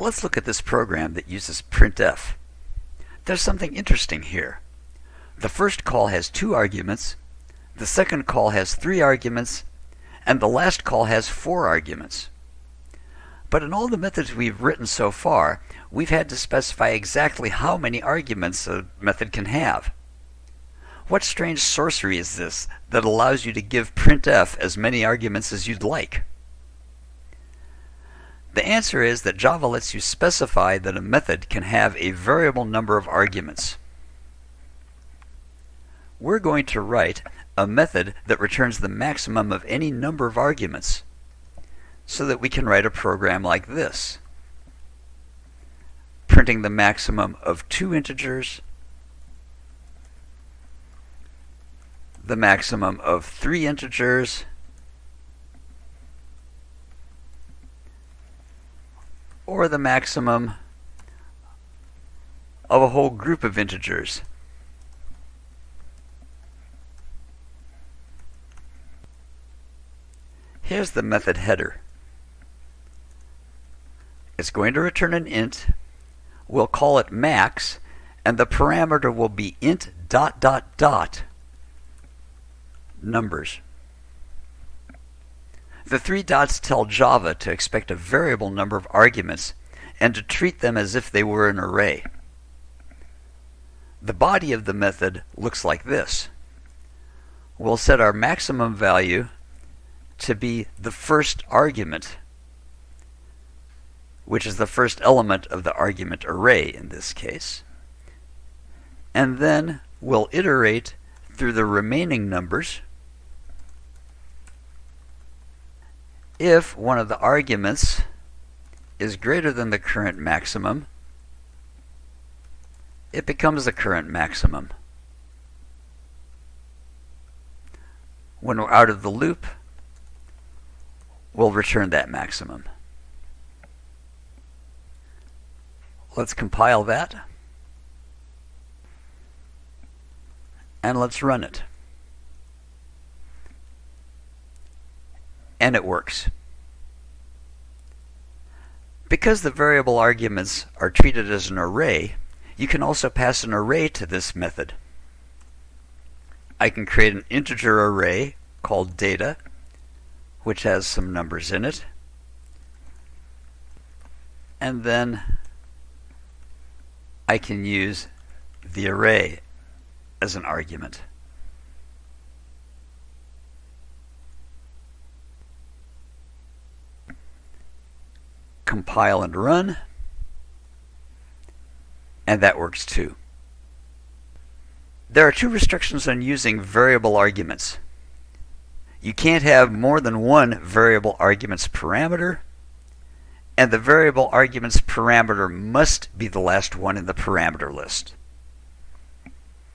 Let's look at this program that uses printf. There's something interesting here. The first call has two arguments, the second call has three arguments, and the last call has four arguments. But in all the methods we've written so far, we've had to specify exactly how many arguments a method can have. What strange sorcery is this that allows you to give printf as many arguments as you'd like? The answer is that Java lets you specify that a method can have a variable number of arguments. We're going to write a method that returns the maximum of any number of arguments so that we can write a program like this, printing the maximum of two integers the maximum of three integers or the maximum of a whole group of integers. Here's the method header. It's going to return an int. We'll call it max, and the parameter will be int dot dot dot numbers. The three dots tell Java to expect a variable number of arguments and to treat them as if they were an array. The body of the method looks like this. We'll set our maximum value to be the first argument, which is the first element of the argument array in this case. And then we'll iterate through the remaining numbers if one of the arguments is greater than the current maximum, it becomes the current maximum. When we're out of the loop, we'll return that maximum. Let's compile that. And let's run it. And it works. Because the variable arguments are treated as an array, you can also pass an array to this method. I can create an integer array called data, which has some numbers in it. And then I can use the array as an argument. Compile and run. And that works too. There are two restrictions on using variable arguments. You can't have more than one variable arguments parameter, and the variable arguments parameter must be the last one in the parameter list.